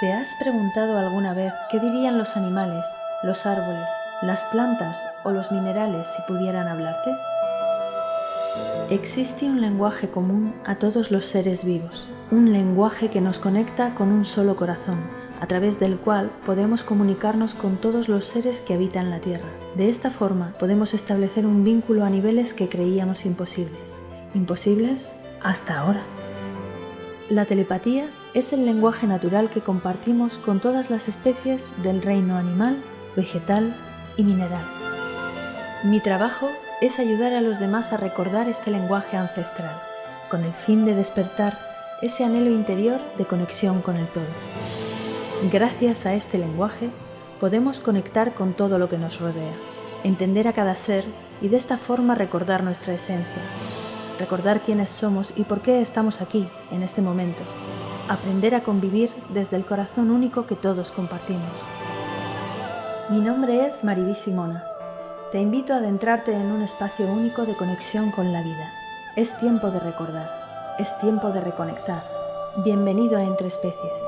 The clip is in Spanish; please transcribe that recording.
¿Te has preguntado alguna vez qué dirían los animales, los árboles, las plantas o los minerales si pudieran hablarte? Existe un lenguaje común a todos los seres vivos, un lenguaje que nos conecta con un solo corazón, a través del cual podemos comunicarnos con todos los seres que habitan la Tierra. De esta forma podemos establecer un vínculo a niveles que creíamos imposibles. Imposibles hasta ahora. La telepatía es el lenguaje natural que compartimos con todas las especies del reino animal, vegetal y mineral. Mi trabajo es ayudar a los demás a recordar este lenguaje ancestral, con el fin de despertar ese anhelo interior de conexión con el todo. Gracias a este lenguaje podemos conectar con todo lo que nos rodea, entender a cada ser y de esta forma recordar nuestra esencia, recordar quiénes somos y por qué estamos aquí, en este momento. Aprender a convivir desde el corazón único que todos compartimos. Mi nombre es Mariví Simona. Te invito a adentrarte en un espacio único de conexión con la vida. Es tiempo de recordar. Es tiempo de reconectar. Bienvenido a Entre Especies.